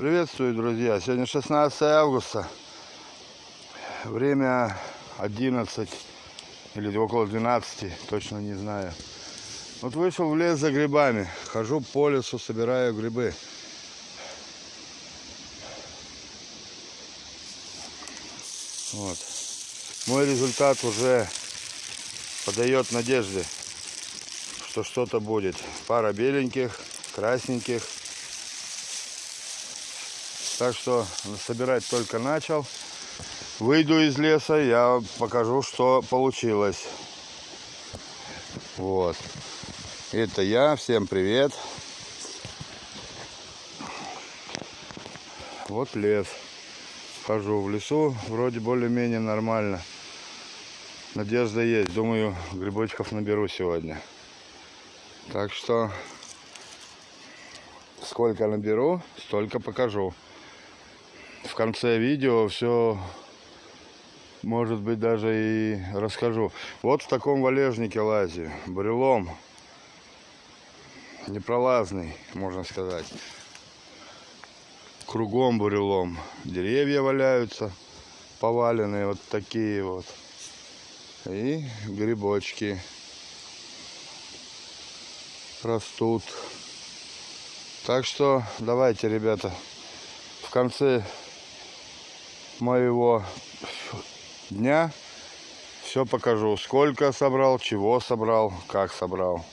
Приветствую, друзья! Сегодня 16 августа. Время 11 или около 12, точно не знаю. Вот вышел в лес за грибами. Хожу по лесу, собираю грибы. Вот. Мой результат уже подает надежды, что что-то будет. Пара беленьких, красненьких. Так что собирать только начал. Выйду из леса, я покажу, что получилось. Вот. Это я. Всем привет. Вот лес. Хожу в лесу. Вроде более-менее нормально. Надежда есть. Думаю, грибочков наберу сегодня. Так что сколько наберу, столько покажу. В конце видео все, может быть, даже и расскажу. Вот в таком валежнике лазю, брелом. Непролазный, можно сказать. Кругом бурелом. Деревья валяются, поваленные вот такие вот. И грибочки растут. Так что давайте, ребята, в конце моего дня все покажу. Сколько собрал, чего собрал, как собрал.